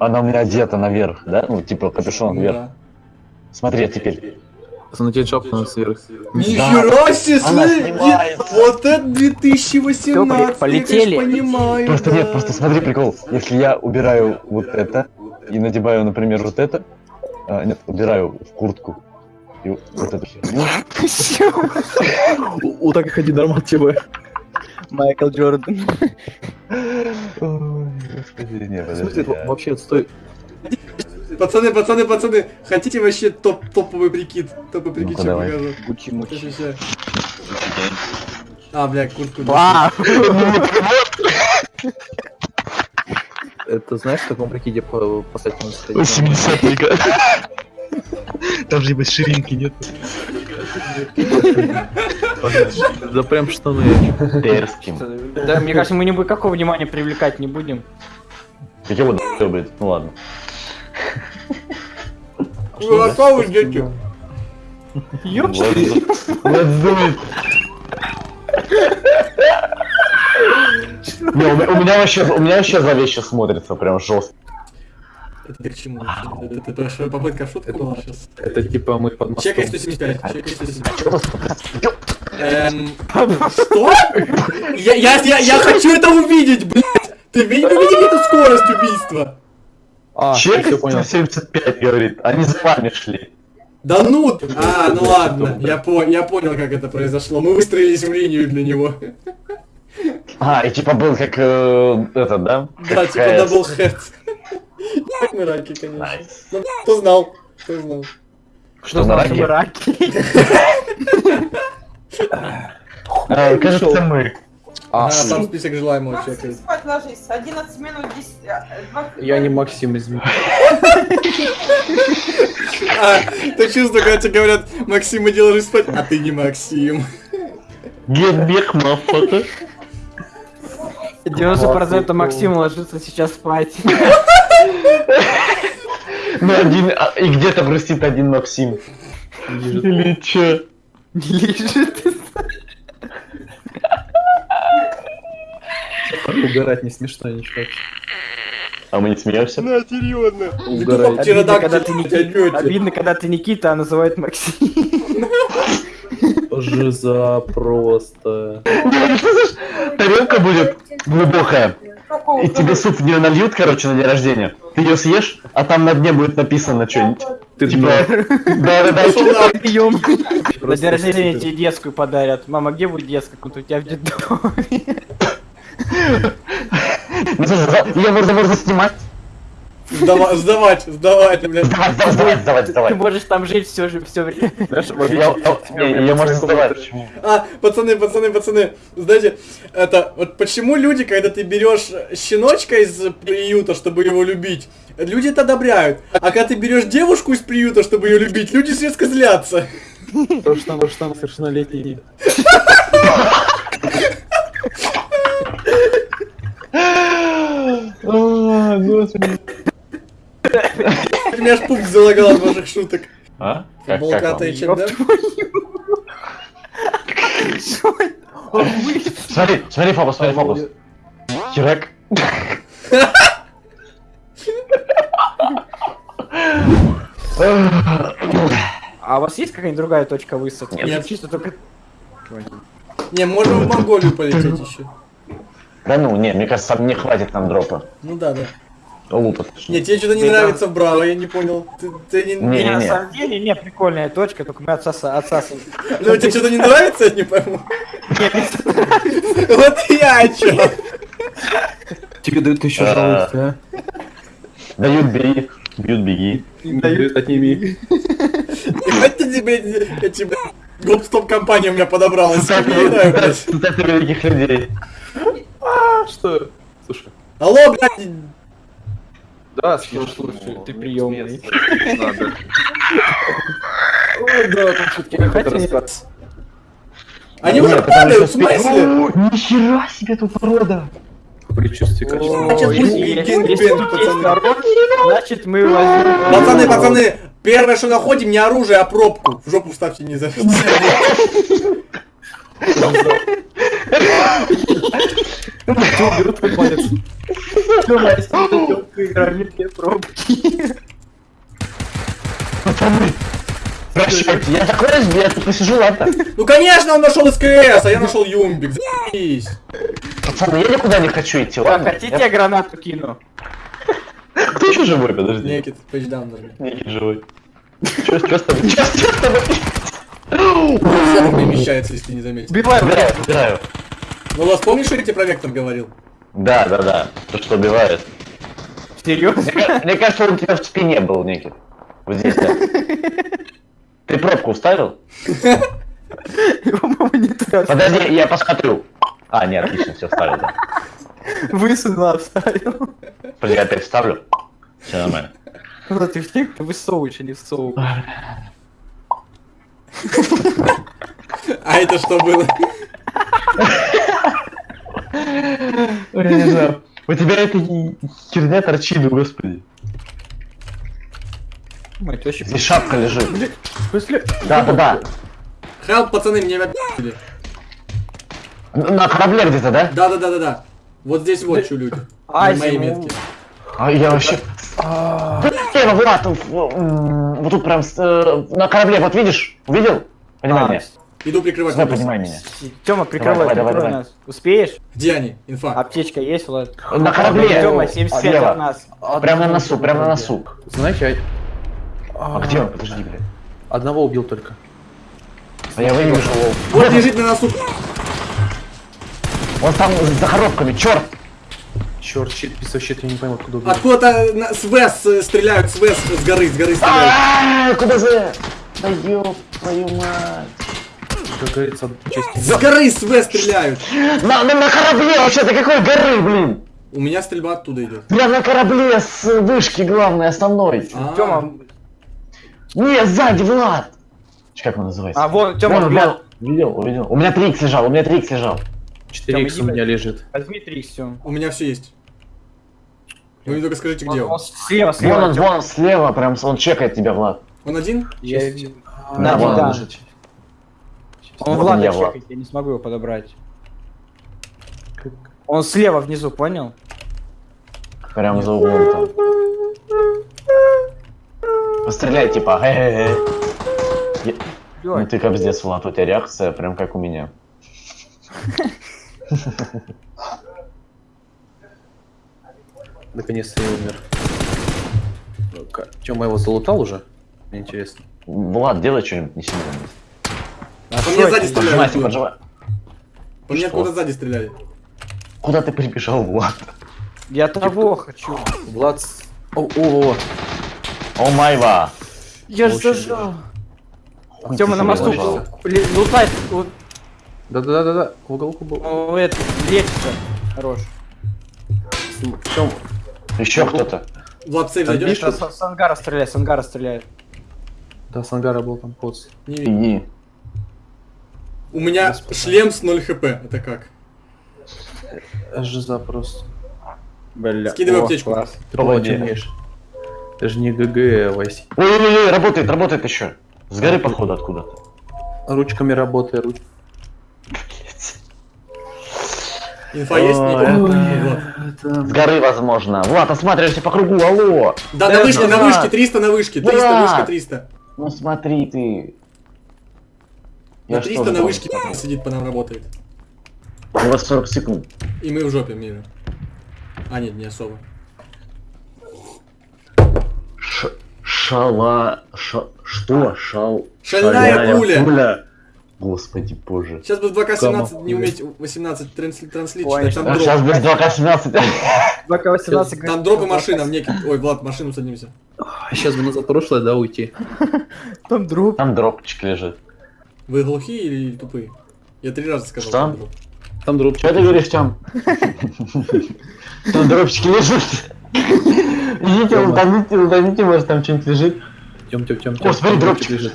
Она у меня одета наверх, да? Ну, типа капюшон вверх. да. Смотри, а теперь. Смотри, жопу сверху. Нихера себе, вот это 2018, Полетели. я, конечно, понимаю. Просто да. нет, просто смотри, прикол. Если я убираю вот это и надеваю, например, вот это, а, нет, убираю в куртку и вот херню. У так и ходи нормально тебе. Майкл Джордан. Ой, господи, не, В подожди. смысле, я- вообще, стой. Пацаны, пацаны, пацаны, хотите вообще топ топовый прикид? Топовый прикид, Ну-ка, давай. покажу? Мучи, мучи. Ща. А, бля, куртку. Вау! Это знаешь, в таком прикиде по поставить можно стоять? 80-й год. Там же без ширинки нет. Да прям штаны. Дерзким. Да, мне кажется, мы никакого внимания привлекать не будем. Какие вот быть? Ну ладно. Вы а что вы ждете? Let's let's do it. Не, у меня- у меня вообще, у меня вообще зловеще смотрится, прям жестко. Это ты к чему? Это это попытка в шутку была сейчас. Это типа мы под. Чекай 175, чекай 175. Эм, Что? Я, я, я, я хочу это увидеть, блядь! Ты ви- вы видели эту скорость убийства? А, Чек все понял. 75 говорит, они за вами шли. Да ну! ты- А, ну ладно, я, по, я понял, как это произошло. Мы выстроились в линию для него. А, и типа был как э, этот, да? Да, Как типа double head. Мы раки, конечно. Nice. Ну, кто знал? Кто знал? Что на раке? раки? А, кажется, мы. А, А, там список желаемого Максим, человека. спать ложись. 11 минут 10... а, 20 я не Максим, извини. А, ты чувствуешь, когда тебе говорят, Максим, иди ложись спать, а ты не Максим. Back, motherfucker. 90% Максим ложится сейчас спать. Ну, один, а, и где-то грустит один Максим. Или чё? Не лежит. Угорать не смешно ничего. А мы не смеемся? На, серьезно. Угорать. Обидно, когда ты Никита. Никита. Обидно, когда ты Никита, а называют Максим. Жиза просто. Тарелка будет глубокая. И тебе суп в нее нальют, короче, на день рождения. Ты ее съешь, а там на дне будет написано что-нибудь. Ты Типа, да-да-да. Пошел на... Прием. На день рождения тебе детскую подарят. Мама, где будет детская? Вот у тебя в детдоме. Ну, Ее можно, можно снимать. Сдава- Сдавать, сдавать, блядь. Сдавать, сдавать, сдавать, сдавать, Ты можешь там жить все же все время. Я- можно сдавать. А, пацаны, пацаны, пацаны, знаете, это, вот почему люди, когда ты берешь щеночка из приюта, чтобы его любить, люди это одобряют. А когда ты берешь девушку из приюта, чтобы ее любить, люди резко злятся. то, что там, что там совершеннолетний. А, господи. У меня аж пуп залагал от ваших шуток. А? Как, как чем, да? Смотри, смотри фокус, смотри фокус. Херак. А у вас есть какая-нибудь другая точка высадки? Нет. Чисто только... Не, можем в Монголию полететь еще. Да ну, не, мне кажется, не хватит нам дропа. Ну да, да. Лупа. Не, тебе что-то не Да. нравится в Браво, я не понял. Ты, ты не... Не. Не, на самом деле, не, прикольная точка, только мы отсаса- отсасываем. Ну тебе что-то не нравится, я не пойму. Вот я чё. Тебе дают тысячу А. жалуются, а? Дают, бери. Бьют, беги. Дают, отними. Ебать ты, блядь, эти, блядь, гоп-стоп компания у меня подобралась. Цитаты великих людей. А, что? Слушай. Алло, блядь. Да, Слушай, ты приемный. Ой, да, там Хотя какой-то. Они уже падают, в смысле? О, Нихера себе тут порода. Предчувствие качества. Значит мы возьмем... Пацаны, пацаны, первое, что находим, не оружие, а пробку. В жопу ставьте не за... Тёма, беру твой палец. Тёма, если ты играли, две пробки. Пацаны, прощайте, я такой разбил, я тут посижу, ладно? Ну конечно он нашел СКС, а я нашел Юмбик. Заебись. Пацаны, я никуда не хочу идти, ладно? хотите я гранату кину? Кто еще живой, подожди? Некит, пейдждаун нажми. Некий живой. Чё, чё с тобой? Чё с тобой? Вектор перемещается, если не заметил. Убивай, Убираю, убираю. Ну, вас помнишь, что я тебе про вектор говорил? Да, да, да. То, что убивает. Серьезно? Мне ка- Мне кажется, он у тебя в спине был, Никит. Вот здесь, да. Ты пробку вставил? По-моему, не туда. Подожди, я посмотрю. А, нет, отлично, все вставил, да. Высунула, вставил. Подожди, я опять вставлю. Все нормально. Вот ты в снег, ты высовываешь, а не всовываешь. А это что было? У тебя эта херня торчит, господи. Мать, вообще... Здесь шапка лежит. Да, да, да. Хелп, пацаны, мне обидели. На корабле где-то, да? Да-да-да-да-да. Вот здесь вот что люди. А, На моей зиму. метке. А я вообще... Блин, Влад, вот тут прям э, на корабле, вот видишь? Увидел? Понимай А, меня. Иду прикрывать. Давай, понимай меня. Тёма, прикрывай, давай, давай, нас. Успеешь? Где они? Инфа. Аптечка есть, Влад? На корабле. Тёма, 75 Слева. от нас. Прям на носу, прям на носу. Знаете, А где он? Подожди, блядь. а- одного убил только. А я вывижу его. Вот лежит на носу. Он там за коробками, черт! Черт, щит, писал щит, я не пойму, откуда убил. Откуда-то с ВЭС э, стреляют, с ВЭС с горы, с горы стреляют. А, Куда за? Да ёб твою мать. Как говорится, честь. С горы с ВЭС стреляют. На, на, на корабле вообще-то какой горы, блин? У меня стрельба оттуда идет. Прям на корабле с вышки главной, основной. А, Тёма, Не, сзади, Влад! Как он называется? а вон, Тёма, вон. Увидел, увидел. У меня 3 лежал, у меня 3 лежал. 4 икс у Тёма, иди, меня лежит. Возьми Тём. У меня все есть. Вы мне только скажите, где Он, он. он слева, Вон слева. он, вон он слева, прям он чекает тебя, Влад. Он один? Я видел. А, На, вон он да. лежит. Он Вот Влада я, Влад. чекает, я не смогу его подобрать. Как- Он слева внизу, понял? Прям за углом там. Постреляй, типа, Ну ты капздец, Влад, у тебя реакция прям как у меня. Наконец-то я умер. Тёма его залутал уже? Мне интересно. Влад, делай что-нибудь, не сильно. а мне сзади это? Поджимай, стреляют. поджимай. По мне Что? откуда сзади стреляли. Куда ты прибежал, Влад? Я того хочу. Влад... О, о, о, О майва! Я ж Очень зажал. Тёма на мосту Лутай, Да-да-да-да, в уголку был. ну, это, лечится. Хорош. Тём, Еще кто-то. Влад, Там зайдешь? С, с ангара стреляет, с ангара стреляет. да, с ангара был там поц. Не видно. У меня шлем с 0 хп. Это как? Жиза просто. Бля. Скидывай о, аптечку. класс. Ты умеешь. Это же не ГГ, Вась. Ой-ой-ой, работает, работает еще. С горы, походу, откуда-то. Ручками работай, руч... Инфа есть? С горы, возможно. Влад, осматривайся по кругу, алло! Да, на вышке, на вышке, 300 на вышке, 300, Да. вышка 300. Ну смотри ты. На что 300 на вышке сидит, по нам работает. У вас 40 секунд. И мы в жопе мира. А, нет, не особо. Ш... Шала... Ша... Что? Шал... Шальная пуля. Господи боже. Сейчас бы в 2К17 Кому? не уметь 18 трансли- транслит Ой, читать, там А дроп. сейчас будет 2К17. Бака 18 Там дроп и машина, мне... Ой, Влад, в машину садимся. Сейчас бы назад прошлое, да, уйти. Там дроп. Там дропчик лежит. Вы глухие или тупые? Я три раза сказал. Что? там дроп. Там дроп. Что ты говоришь, Тём? Там дропчики лежат. Идите, утоните, утоните, может там что-нибудь лежит. Тем, тем, тем, О, смотри, дропчик лежит.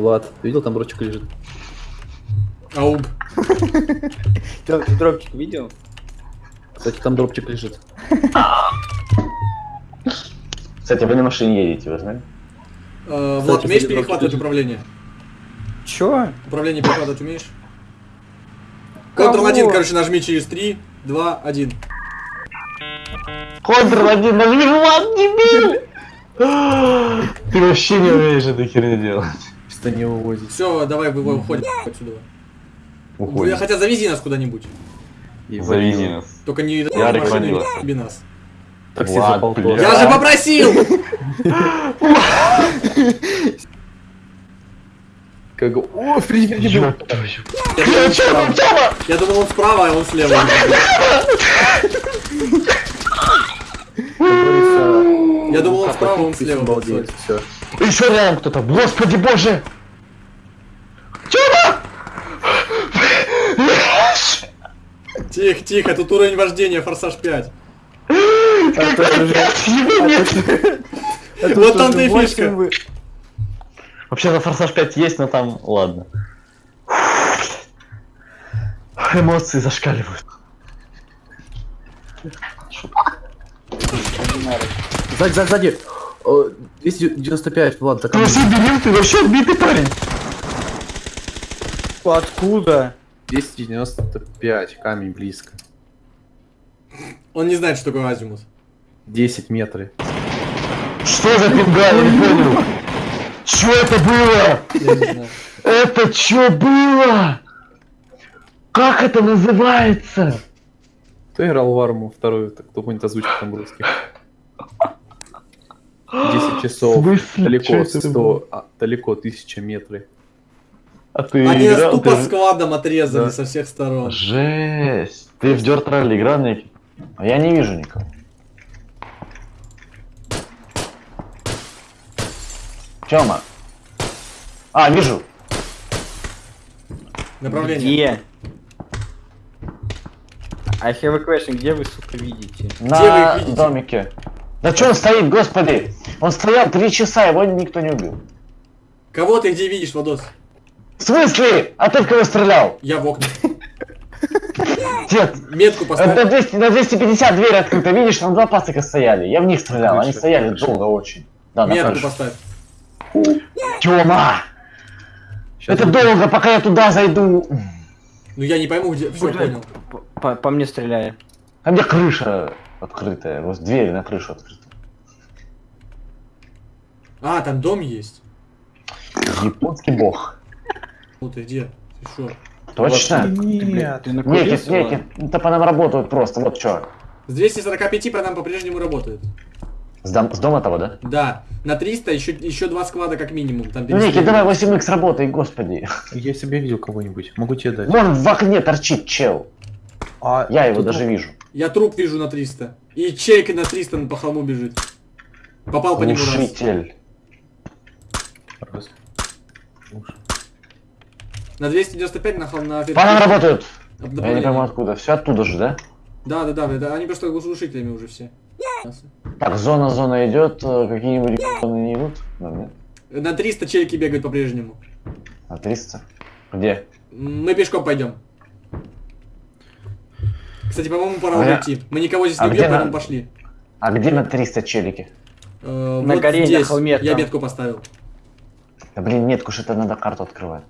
Влад, видел, там дропчик лежит. Ауг. Ты дропчик видел? Кстати, там дропчик лежит. Кстати, вы на машине едете, вы знаете? Э, Влад, умеешь перехватывать управление? Чё? Управление перекладывать умеешь? Кого? Ctrl-1, короче, нажми через 3, 2, 1. Ctrl-1, нажми вот, дебил! Ты вообще не умеешь эту херню делать. Что не вывозить. Все, давай вы- уходим отсюда. Уходим. Хотя завези нас куда-нибудь. Завези нас. Только не Я машину не нас. Такси Влад. Я же попросил! Как... О, впереди, впереди был. Я думал, он справа. Я думал, он справа, а он слева. Я думал, он справа, он слева. Обалдеть, все. Еще рядом кто-то. Господи боже! Тихо, тихо, тут уровень вождения, форсаж 5. Вот там ты фишка. Вообще-то Форсаж 5 есть, но там ладно. Эмоции зашкаливают. Сзади, сзади, сзади. О, 295, Влад, Ты камнем. вообще дебил, ты вообще отбитый парень. Откуда? 295, камень близко. Он не знает, что такое азимут. 10 метров. Что за пинга, я не понял. Что это было? Я не знаю. Это что было? Как это называется? Кто играл в арму вторую, так кто помнит озвучку там русских? 10 часов. Далеко, Чё это 100, было? а, далеко 1000 метров. А ты Они играл? тупо Ты- складом отрезали Да. со всех сторон. Жесть. Ты в Dirt Rally играл, Ник? А я не вижу никого. Тёма. А, вижу. Направление. Где? I have a question, где вы, сука, видите? На вы их видите? домике. Да чё он стоит, господи? Он стоял три часа, его никто не убил. Кого ты где видишь, Владос? В смысле? А ты в кого стрелял? Я в окна. Дед, Метку это поставь. на, 200, на 250 дверь открыта, видишь, там два пацака стояли. Я в них стрелял, они Крыша, стояли крыша. долго очень. Да, на Метку крыше. поставь. Тёма! Это будет. долго, пока я туда зайду. Ну я не пойму, где. Все, понял. По, по мне стреляет. А где крыша открытая? Вот дверь на крышу открыта. А, там дом есть. Японский бог. Ну ты где? Ты шо? Точно? Нет. Ты Некит, накурился, ладно? некит. Это по нам работают просто, вот чё. С 245 по нам по-прежнему работает. С, дом- с дома того, да? Да. На 300 еще, еще два склада как минимум. Там перестреливают. давай 8х работай, господи. Я себе видел кого-нибудь. Могу тебе дать. Вон в окне торчит чел. А, Я его даже вижу. Я труп вижу на 300. И чейка на 300 по холму бежит. Попал по нему раз. Раз. На 295 на холм на По нам работают. Я не пойму откуда. Все оттуда же, да? Да, да, да, да, они просто глушителями уже все. Так, зона, зона идет. э, Какие-нибудь зоны не идут? Да, нет. На 300 челики бегают по-прежнему. На 300? Где? Мы пешком пойдем. Кстати, по-моему, пора А я- уйти. Мы никого здесь А не убьем, на- поэтому пошли. А где на 300 челики? Э, На вот горе, на здесь. холме Я там. метку поставил. Да блин, нет, уж это надо карту открывать.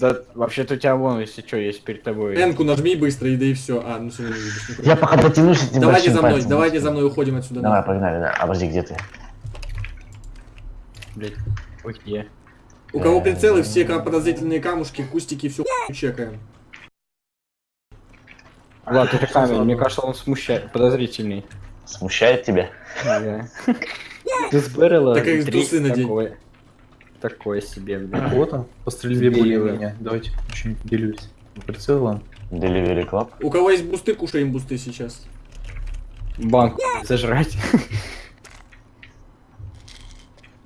Да, вообще-то у тебя вон, если что, есть перед тобой. Энку нажми быстро, и да и все. А, ну все, не видишь. Я пока дотянусь этим Давайте за мной, пальцем. давайте за мной уходим отсюда. Давай, погнали, да. Обожди, где ты? Блядь, ой, где? У кого прицелы, все подозрительные камушки, кустики, все чекаем. Влад, это камень, мне кажется, он смущает, подозрительный. Смущает тебя? Да. Ты с Беррела Так трусы надень. такое. Такое себе, блядь. Вот он, по стрельбе Сбили более меня. Давайте еще делюсь. Прицелом. Delivery Club. У кого есть бусты, кушаем бусты сейчас. Банк зажрать.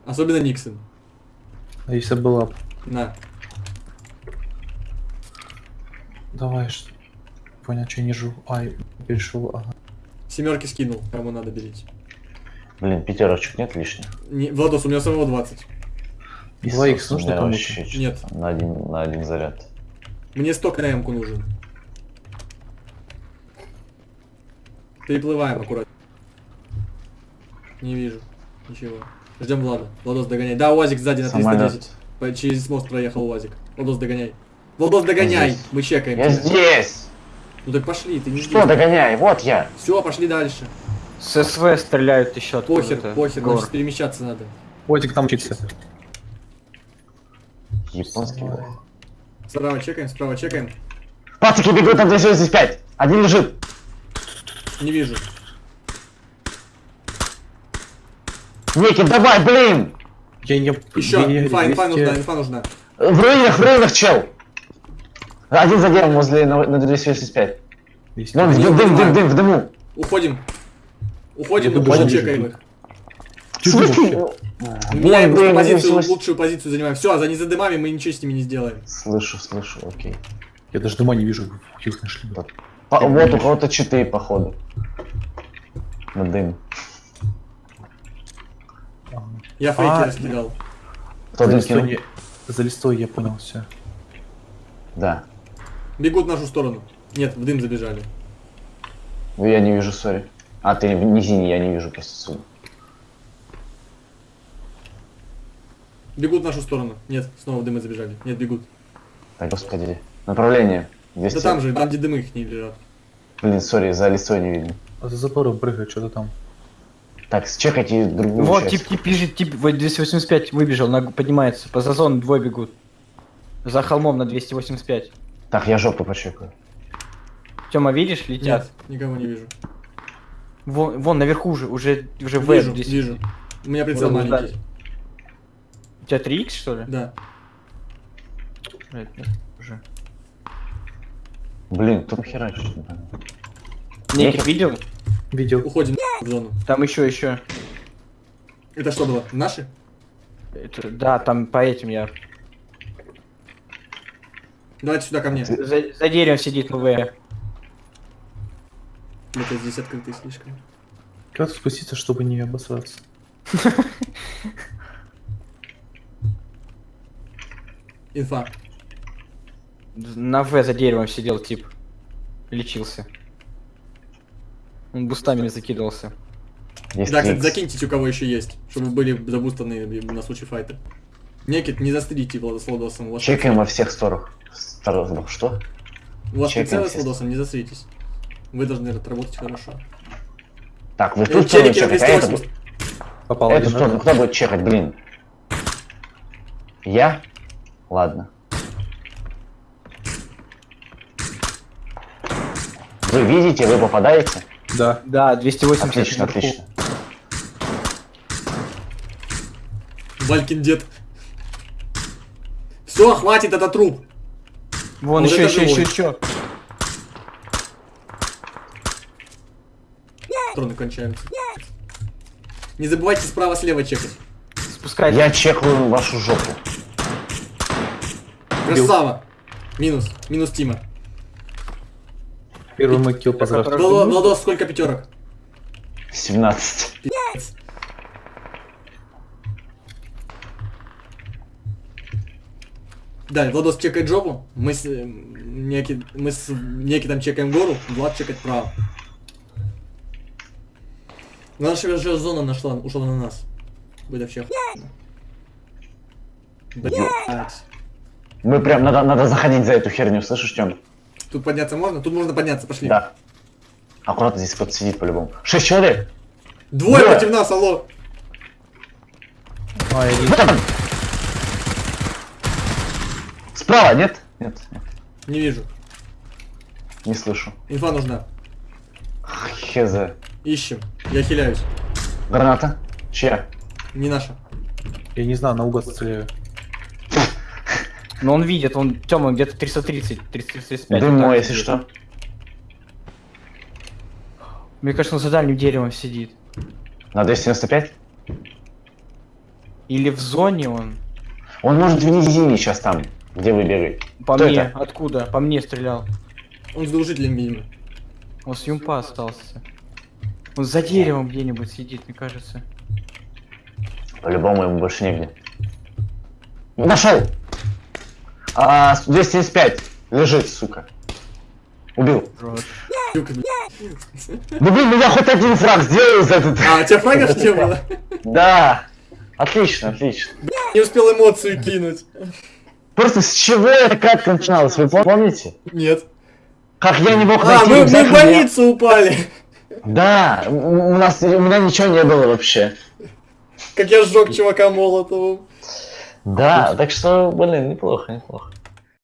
Особенно Никсон. А если была... На. Давай, что... Понял, что я не живу. Ай, перешел, ага. Семерки скинул, кому надо берите. Блин, пятерочек нет лишних? Не, Владос, у меня самого 20. Два икс Иисус, у нужно чё-то Нет. На один, на один заряд. Мне 100 на эмку нужен. Переплываем аккуратно. Не вижу. Ничего. Ждем Влада. Владос догоняй. Да, УАЗик сзади на Самолет. 310. По- Через мост проехал УАЗик. Владос, догоняй. Владос, догоняй. Мы чекаем. Я здесь! Ну так пошли, ты не Что, догоняй? Вот я! Все, пошли дальше. С СВ стреляют еще Похер, откуда-то. похер, Гор. значит перемещаться надо. Котик там учится. Японский. Справа чекаем, справа чекаем. Пацики бегут на 285! Один лежит! Не вижу. Никит, давай, блин! Я не... Еще, я не- инфа, инфа 200 нужна, инфа нужна. В руинах, в руинах, чел! Один за деревом возле на, на 285. 200. Вон, в Не дым, дым, понимаю. дым, в дыму. Уходим. Уходим, но что чекаем вижу. их. Меняем блин, просто позицию, 280. лучшую позицию занимаем. Все, а за незадымами мы ничего с ними не сделаем. Слышу, слышу, окей. Я даже дома не вижу, их нашли. По- вот у кого-то читы, походу. На дым. Я А, фейки раскидал. Кто За дым листой, я... за листой я понял все. Да. Бегут в нашу сторону. Нет, в дым забежали. Ну, я не вижу, сори. А, ты не синий, я не вижу просто. Бегут в нашу сторону. Нет, снова в дымы забежали. Нет, бегут. Так, господи. Направление. Да 200. там же, там где дымы их не лежат. Блин, сори, за листой не видно. А за забором прыгает что-то там. Так, чекайте другую Вот, часть. тип, тип бежит, тип, вот 285 выбежал, на, поднимается. По зазону двое бегут. За холмом на 285. Так, я жопу почекаю. Тёма, видишь, летят? Нет, никого не вижу. Вон, вон наверху уже, уже, уже в Вижу, здесь. вижу. У меня прицел Вот, маленький. У тебя 3х, что ли? Да. Нет, уже. Блин, кто херачит? Неких видел? Видел. Уходим в зону. Там еще, еще. Это что было? Наши? Это- да, там по этим я. Давайте сюда ко мне. За, за деревом сидит МВ. Это здесь открытый слишком. Как спуститься, чтобы не обосраться? Инфа. На В за деревом сидел тип. Лечился. Он бустами закидывался. Есть Да, кстати, закиньте, у кого еще есть, чтобы были забустаны на случай файта. Некит, не застрите вас Чекаем во всех сторонах. Сторонах, что? У вас чекаем прицелы с все. Владосом, не застритесь. Вы должны отработать хорошо. Так, вы Э, тут сторону чекать, а 280. Попал эту сторону кто будет чекать, блин? Я? Ладно. Вы видите, вы попадаете? Да. Да, 280 Отлично, отлично. Валькин дед. Все, хватит, это труп. Вон Вот еще, еще, еще, еще. Патроны кончаются. Не забывайте справа-слева чекать. Спускайся. Я чекаю вашу жопу. Красава. Минус. Минус Тима. Первый мой килл по Который- завтраку. Владос, сколько пятерок? 17. Да, Владос чекает жопу. Мы с э, Неки, мы с Неки там чекаем гору, Влад чекает право. Наша же зона нашла, ушла на нас. Будет вообще охуенно. Блять. Мы прям надо, надо заходить за эту херню, слышишь, Тём? Тут подняться можно? Тут можно подняться, пошли. Да. Аккуратно здесь кто-то сидит по-любому. Шесть человек! Двое против нас, алло. Он! Справа, нет? Нет, нет, Не вижу. не слышу. Инфа нужна. Хз. Ищем. Я хиляюсь. Граната? Чья? Не наша. я не знаю, наугад стреляю. Но он видит, он Тёма где-то 330, 335. Дым вот так мой, если что. Мне кажется, он за дальним деревом сидит. На 295? Или в зоне он. Он может в низине сейчас там, где вы бегаете. По Кто мне, это? откуда? По мне стрелял. Он с глушителем, видимо. Он с юмпа остался. Он за деревом где-нибудь сидит, мне кажется. По-любому ему больше негде. Нашел! А, 275. Лежит, сука. Убил. Да блин, ну я хоть один фраг сделаю за этот... А, у тебя фрагов не было? Да. Отлично, отлично. Не успел эмоцию кинуть. Просто с чего эта катка начиналась, вы пом- помните? Нет. Как я не мог А, найти мы, мы рюкзак, в больницу упали. Да, у у нас, у меня ничего не было вообще. Как я сжег чувака молотовым. Да, так что, блин, неплохо, неплохо.